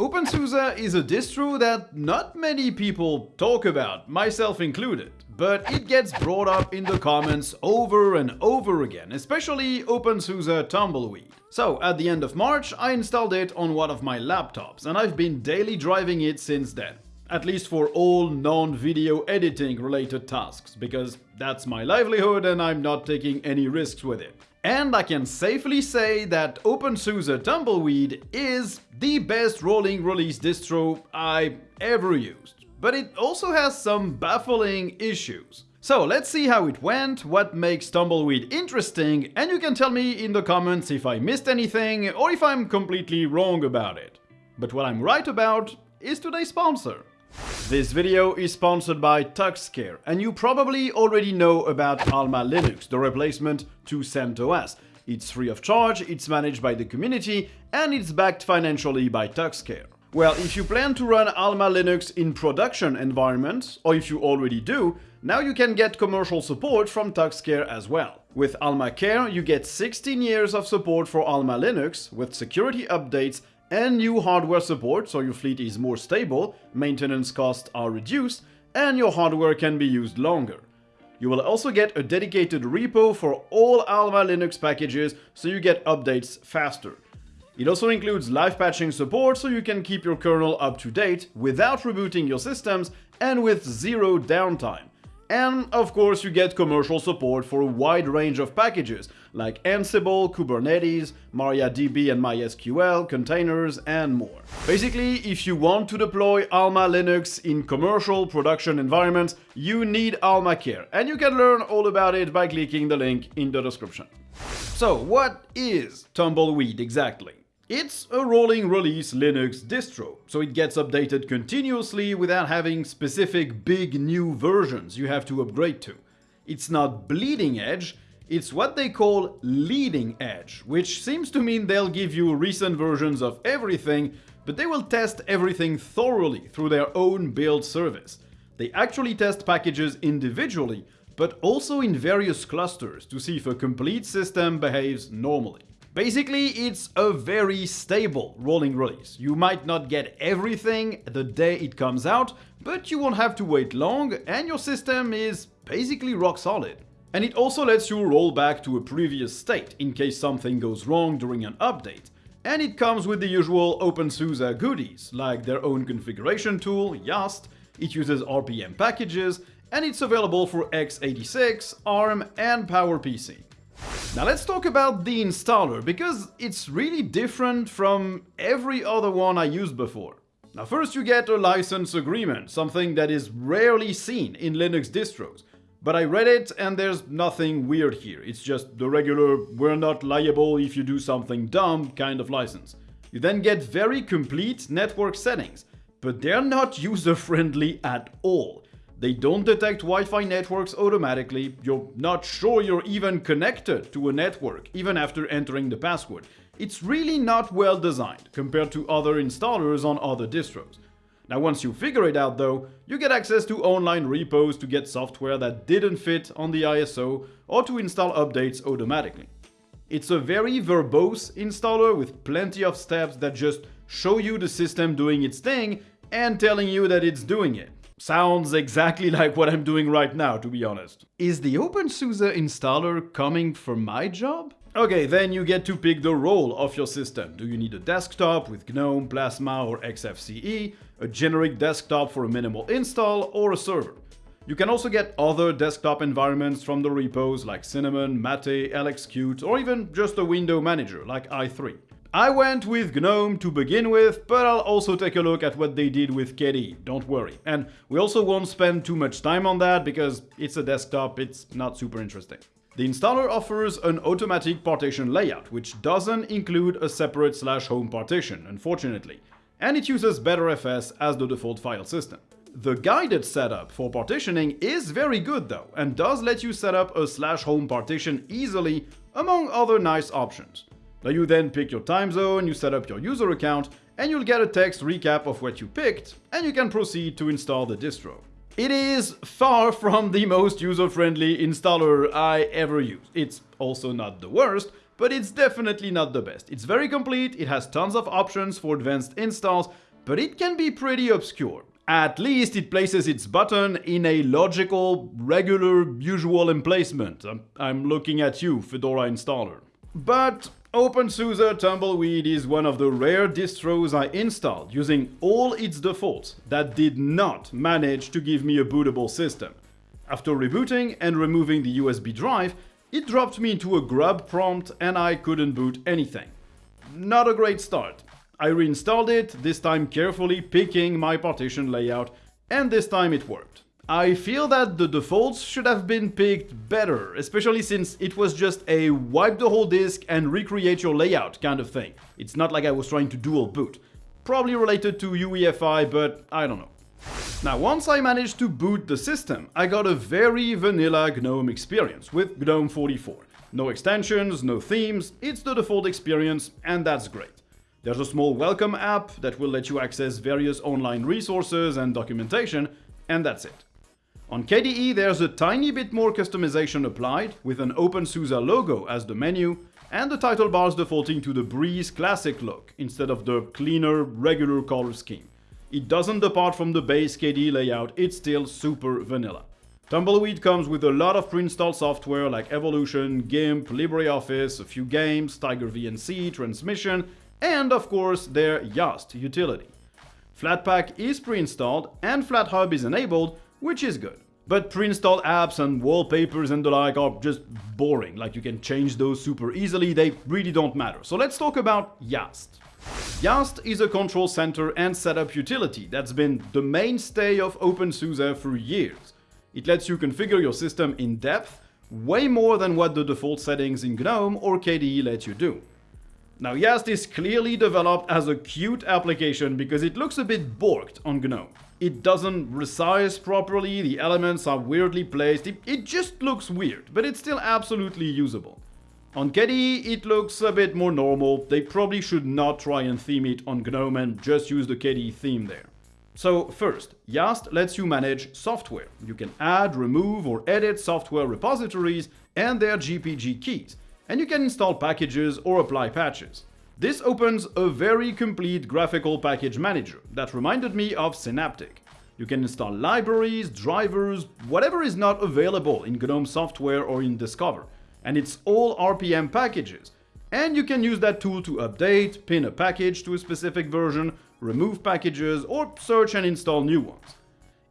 OpenSUSE is a distro that not many people talk about, myself included, but it gets brought up in the comments over and over again, especially OpenSUSE Tumbleweed. So, at the end of March, I installed it on one of my laptops, and I've been daily driving it since then. At least for all non-video editing related tasks, because that's my livelihood and I'm not taking any risks with it. And I can safely say that OpenSUSE Tumbleweed is the best rolling release distro I ever used. But it also has some baffling issues. So let's see how it went, what makes Tumbleweed interesting, and you can tell me in the comments if I missed anything or if I'm completely wrong about it. But what I'm right about is today's sponsor. This video is sponsored by TuxCare, and you probably already know about Alma Linux, the replacement to CentOS. It's free of charge, it's managed by the community, and it's backed financially by TuxCare. Well, if you plan to run Alma Linux in production environments, or if you already do, now you can get commercial support from TuxCare as well. With Alma Care, you get 16 years of support for Alma Linux, with security updates and new hardware support so your fleet is more stable, maintenance costs are reduced, and your hardware can be used longer. You will also get a dedicated repo for all Alma Linux packages so you get updates faster. It also includes live patching support so you can keep your kernel up to date without rebooting your systems and with zero downtime. And of course you get commercial support for a wide range of packages like Ansible, Kubernetes, MariaDB and MySQL, containers and more. Basically, if you want to deploy Alma Linux in commercial production environments, you need Alma Care and you can learn all about it by clicking the link in the description. So what is Tumbleweed exactly? It's a rolling release Linux distro, so it gets updated continuously without having specific big new versions you have to upgrade to. It's not bleeding edge, it's what they call leading edge, which seems to mean they'll give you recent versions of everything, but they will test everything thoroughly through their own build service. They actually test packages individually, but also in various clusters to see if a complete system behaves normally. Basically, it's a very stable rolling release. You might not get everything the day it comes out, but you won't have to wait long and your system is basically rock solid. And it also lets you roll back to a previous state in case something goes wrong during an update. And it comes with the usual OpenSUSE goodies, like their own configuration tool, Yast, it uses RPM packages, and it's available for x86, ARM, and PowerPC. Now let's talk about the installer, because it's really different from every other one I used before. Now first you get a license agreement, something that is rarely seen in Linux distros. But I read it and there's nothing weird here, it's just the regular we're not liable if you do something dumb kind of license. You then get very complete network settings, but they're not user-friendly at all. They don't detect Wi-Fi networks automatically, you're not sure you're even connected to a network, even after entering the password. It's really not well designed, compared to other installers on other distros. Now once you figure it out though, you get access to online repos to get software that didn't fit on the ISO, or to install updates automatically. It's a very verbose installer with plenty of steps that just show you the system doing its thing and telling you that it's doing it. Sounds exactly like what I'm doing right now, to be honest. Is the OpenSUSE installer coming for my job? Okay, then you get to pick the role of your system. Do you need a desktop with GNOME, Plasma or XFCE, a generic desktop for a minimal install, or a server? You can also get other desktop environments from the repos like Cinnamon, Mate, LXQt, or even just a window manager like i3. I went with GNOME to begin with, but I'll also take a look at what they did with KDE, don't worry. And we also won't spend too much time on that because it's a desktop, it's not super interesting. The installer offers an automatic partition layout, which doesn't include a separate slash home partition, unfortunately, and it uses Btrfs as the default file system. The guided setup for partitioning is very good though, and does let you set up a slash home partition easily, among other nice options. Now you then pick your time zone, you set up your user account, and you'll get a text recap of what you picked, and you can proceed to install the distro. It is far from the most user-friendly installer I ever used. It's also not the worst, but it's definitely not the best. It's very complete, it has tons of options for advanced installs, but it can be pretty obscure. At least it places its button in a logical, regular, usual emplacement. I'm looking at you, Fedora installer. But OpenSUSE Tumbleweed is one of the rare distros I installed using all its defaults that did not manage to give me a bootable system. After rebooting and removing the USB drive, it dropped me into a grub prompt and I couldn't boot anything. Not a great start. I reinstalled it, this time carefully picking my partition layout, and this time it worked. I feel that the defaults should have been picked better, especially since it was just a wipe the whole disk and recreate your layout kind of thing. It's not like I was trying to dual boot. Probably related to UEFI, but I don't know. Now, once I managed to boot the system, I got a very vanilla GNOME experience with GNOME 44. No extensions, no themes, it's the default experience, and that's great. There's a small welcome app that will let you access various online resources and documentation, and that's it. On KDE, there's a tiny bit more customization applied, with an OpenSUSE logo as the menu, and the title bars defaulting to the Breeze Classic look, instead of the cleaner, regular color scheme. It doesn't depart from the base KDE layout, it's still super vanilla. Tumbleweed comes with a lot of pre-installed software like Evolution, GIMP, LibreOffice, a few games, Tiger VNC, Transmission, and of course their Yast utility. Flatpak is pre-installed and FlatHub is enabled, which is good. But pre-installed apps and wallpapers and the like are just boring, like you can change those super easily, they really don't matter. So let's talk about Yast. Yast is a control center and setup utility that's been the mainstay of OpenSUSE for years. It lets you configure your system in depth, way more than what the default settings in GNOME or KDE let you do. Now Yast is clearly developed as a Qt application because it looks a bit borked on GNOME. It doesn't resize properly, the elements are weirdly placed, it, it just looks weird, but it's still absolutely usable. On KDE, it looks a bit more normal, they probably should not try and theme it on GNOME and just use the KDE theme there. So first, Yast lets you manage software. You can add, remove or edit software repositories and their GPG keys, and you can install packages or apply patches. This opens a very complete graphical package manager that reminded me of Synaptic. You can install libraries, drivers, whatever is not available in GNOME software or in Discover, and it's all RPM packages. And you can use that tool to update, pin a package to a specific version, remove packages, or search and install new ones.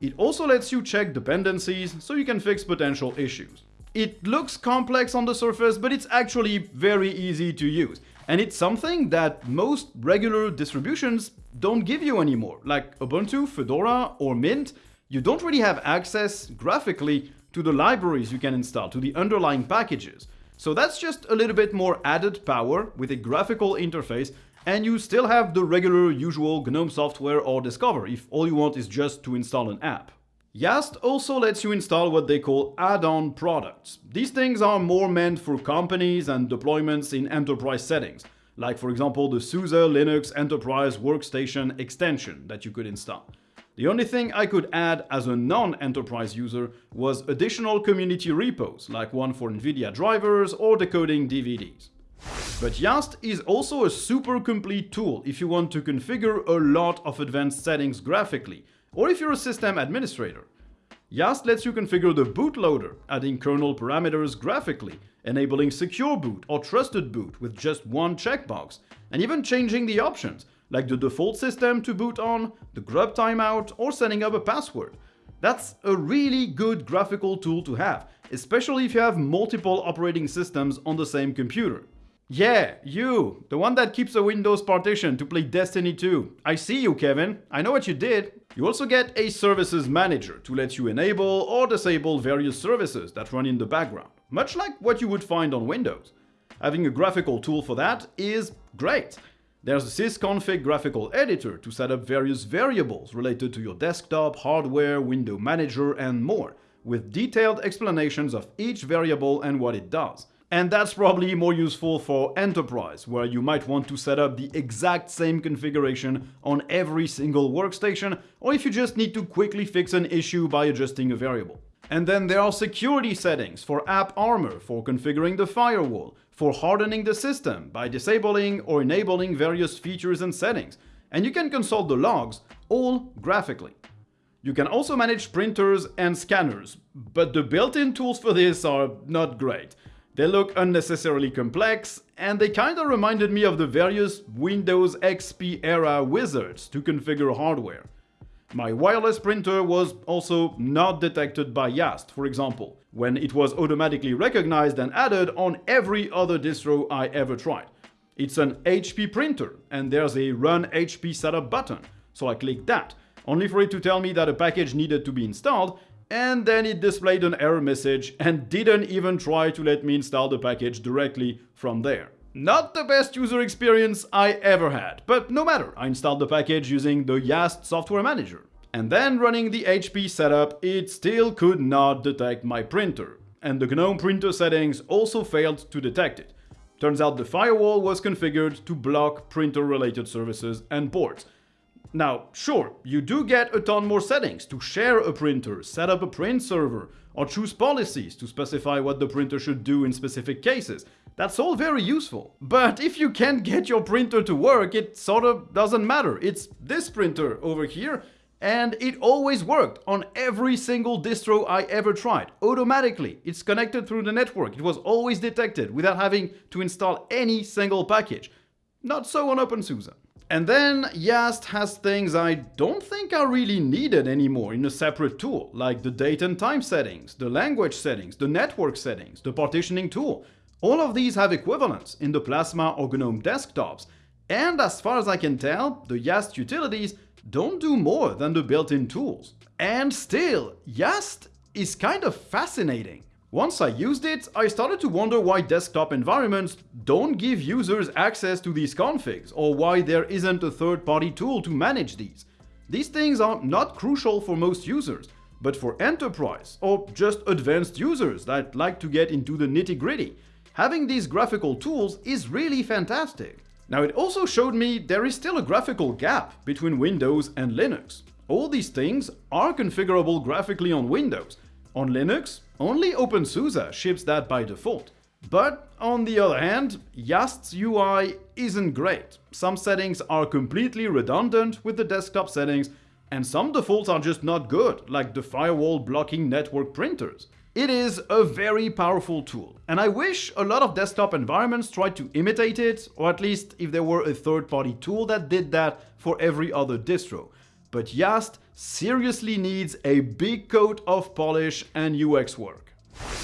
It also lets you check dependencies so you can fix potential issues. It looks complex on the surface, but it's actually very easy to use. And it's something that most regular distributions don't give you anymore. Like Ubuntu, Fedora, or Mint, you don't really have access graphically to the libraries you can install, to the underlying packages. So that's just a little bit more added power with a graphical interface and you still have the regular usual GNOME software or Discover if all you want is just to install an app. Yast also lets you install what they call add-on products. These things are more meant for companies and deployments in enterprise settings, like for example the SUSE Linux Enterprise Workstation extension that you could install. The only thing I could add as a non-enterprise user was additional community repos, like one for NVIDIA drivers or decoding DVDs. But Yast is also a super complete tool if you want to configure a lot of advanced settings graphically, or if you're a system administrator. Yast lets you configure the bootloader, adding kernel parameters graphically, enabling secure boot or trusted boot with just one checkbox, and even changing the options, like the default system to boot on, the grub timeout, or setting up a password. That's a really good graphical tool to have, especially if you have multiple operating systems on the same computer. Yeah, you, the one that keeps a Windows partition to play Destiny 2. I see you, Kevin. I know what you did. You also get a services manager to let you enable or disable various services that run in the background, much like what you would find on Windows. Having a graphical tool for that is great. There's a sysconfig graphical editor to set up various variables related to your desktop, hardware, window manager, and more, with detailed explanations of each variable and what it does. And that's probably more useful for enterprise, where you might want to set up the exact same configuration on every single workstation, or if you just need to quickly fix an issue by adjusting a variable. And then there are security settings for AppArmor for configuring the firewall, for hardening the system by disabling or enabling various features and settings, and you can consult the logs, all graphically. You can also manage printers and scanners, but the built-in tools for this are not great. They look unnecessarily complex, and they kinda reminded me of the various Windows XP era wizards to configure hardware. My wireless printer was also not detected by YaST, for example, when it was automatically recognized and added on every other distro I ever tried. It's an HP printer, and there's a Run HP Setup button, so I clicked that, only for it to tell me that a package needed to be installed, and then it displayed an error message and didn't even try to let me install the package directly from there. Not the best user experience I ever had, but no matter, I installed the package using the YaST software manager. And then running the HP setup, it still could not detect my printer. And the GNOME printer settings also failed to detect it. Turns out the firewall was configured to block printer-related services and ports. Now, sure, you do get a ton more settings to share a printer, set up a print server, or choose policies to specify what the printer should do in specific cases. That's all very useful. But if you can't get your printer to work, it sort of doesn't matter. It's this printer over here, and it always worked on every single distro I ever tried, automatically. It's connected through the network. It was always detected without having to install any single package. Not so on OpenSUSE. And then YaST has things I don't think are really needed anymore in a separate tool, like the date and time settings, the language settings, the network settings, the partitioning tool. All of these have equivalents in the Plasma or GNOME desktops, and as far as I can tell, the YaST utilities don't do more than the built-in tools. And still, YaST is kind of fascinating. Once I used it, I started to wonder why desktop environments don't give users access to these configs, or why there isn't a third-party tool to manage these. These things are not crucial for most users, but for enterprise, or just advanced users that like to get into the nitty-gritty, having these graphical tools is really fantastic. Now it also showed me there is still a graphical gap between Windows and Linux. All these things are configurable graphically on Windows. On Linux, only OpenSUSE ships that by default. But on the other hand, YaST's UI isn't great. Some settings are completely redundant with the desktop settings, and some defaults are just not good, like the firewall blocking network printers. It is a very powerful tool, and I wish a lot of desktop environments tried to imitate it, or at least if there were a third-party tool that did that for every other distro but YaST seriously needs a big coat of polish and UX work.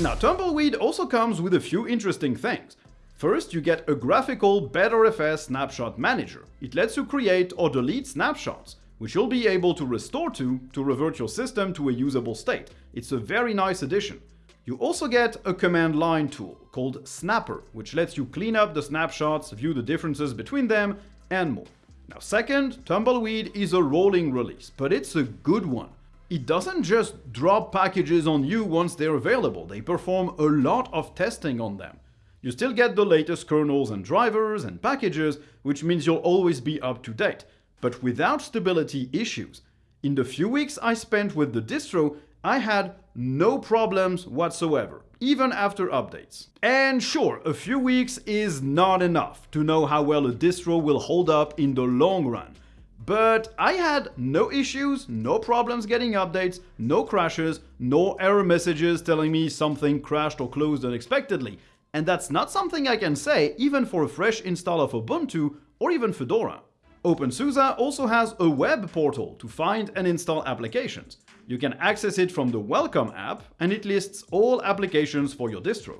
Now Tumbleweed also comes with a few interesting things. First, you get a graphical Btrfs snapshot manager. It lets you create or delete snapshots, which you'll be able to restore to to revert your system to a usable state. It's a very nice addition. You also get a command line tool called Snapper, which lets you clean up the snapshots, view the differences between them, and more. Now second, Tumbleweed is a rolling release, but it's a good one. It doesn't just drop packages on you once they're available, they perform a lot of testing on them. You still get the latest kernels and drivers and packages, which means you'll always be up to date, but without stability issues. In the few weeks I spent with the distro, I had no problems whatsoever, even after updates. And sure, a few weeks is not enough to know how well a distro will hold up in the long run. But I had no issues, no problems getting updates, no crashes, no error messages telling me something crashed or closed unexpectedly. And that's not something I can say even for a fresh install of Ubuntu or even Fedora. OpenSUSE also has a web portal to find and install applications. You can access it from the Welcome app and it lists all applications for your distro.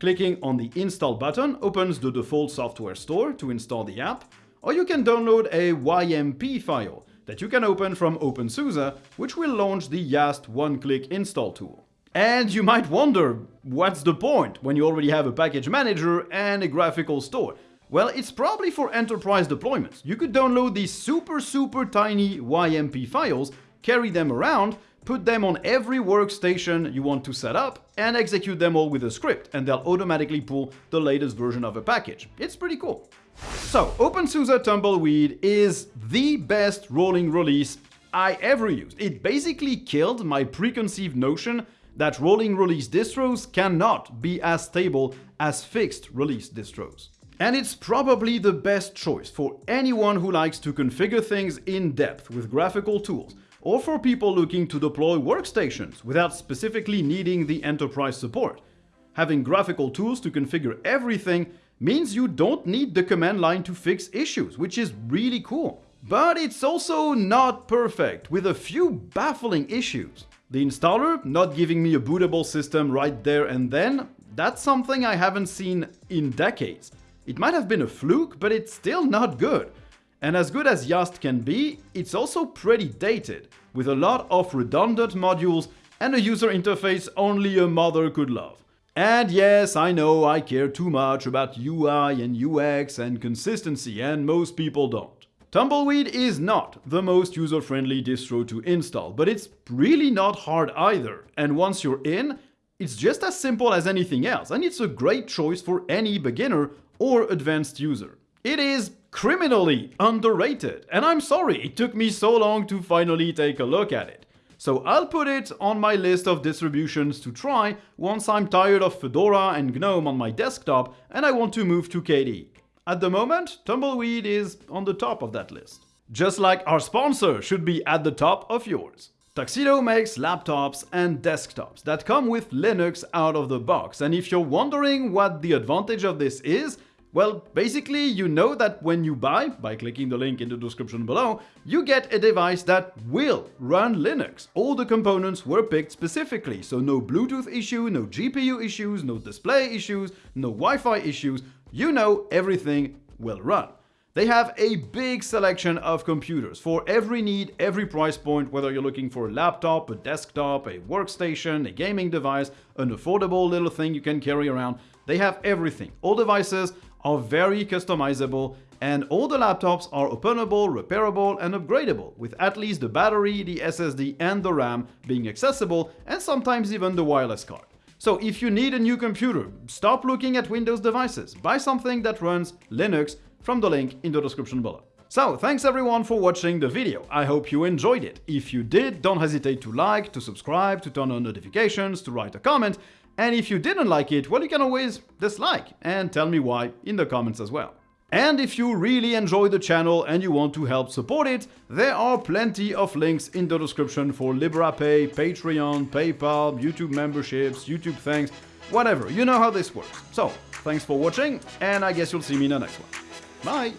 Clicking on the Install button opens the default software store to install the app, or you can download a YMP file that you can open from OpenSUSE, which will launch the YaST one-click install tool. And you might wonder, what's the point when you already have a package manager and a graphical store? Well, it's probably for enterprise deployments. You could download these super super tiny YMP files, carry them around, put them on every workstation you want to set up, and execute them all with a script, and they'll automatically pull the latest version of a package. It's pretty cool. So, OpenSUSE Tumbleweed is the best rolling release I ever used. It basically killed my preconceived notion that rolling release distros cannot be as stable as fixed release distros. And it's probably the best choice for anyone who likes to configure things in depth with graphical tools, or for people looking to deploy workstations without specifically needing the enterprise support. Having graphical tools to configure everything means you don't need the command line to fix issues, which is really cool. But it's also not perfect, with a few baffling issues. The installer not giving me a bootable system right there and then, that's something I haven't seen in decades. It might have been a fluke, but it's still not good. And as good as Yast can be, it's also pretty dated, with a lot of redundant modules and a user interface only a mother could love. And yes, I know I care too much about UI and UX and consistency, and most people don't. Tumbleweed is not the most user-friendly distro to install, but it's really not hard either. And once you're in, it's just as simple as anything else, and it's a great choice for any beginner or advanced user. It is criminally underrated, and I'm sorry it took me so long to finally take a look at it. So I'll put it on my list of distributions to try once I'm tired of Fedora and GNOME on my desktop and I want to move to KDE. At the moment, Tumbleweed is on the top of that list. Just like our sponsor should be at the top of yours. Tuxedo makes laptops and desktops that come with Linux out of the box, and if you're wondering what the advantage of this is, well, basically, you know that when you buy, by clicking the link in the description below, you get a device that will run Linux. All the components were picked specifically, so no Bluetooth issue, no GPU issues, no display issues, no Wi-Fi issues. You know everything will run. They have a big selection of computers for every need, every price point, whether you're looking for a laptop, a desktop, a workstation, a gaming device, an affordable little thing you can carry around. They have everything. All devices are very customizable and all the laptops are openable, repairable and upgradable, with at least the battery, the SSD and the RAM being accessible and sometimes even the wireless card. So if you need a new computer, stop looking at Windows devices, buy something that runs Linux from the link in the description below. So, thanks everyone for watching the video, I hope you enjoyed it. If you did, don't hesitate to like, to subscribe, to turn on notifications, to write a comment, and if you didn't like it, well, you can always dislike and tell me why in the comments as well. And if you really enjoy the channel and you want to help support it, there are plenty of links in the description for Liberapay, Patreon, PayPal, YouTube memberships, YouTube thanks, whatever, you know how this works. So, thanks for watching, and I guess you'll see me in the next one. Bye!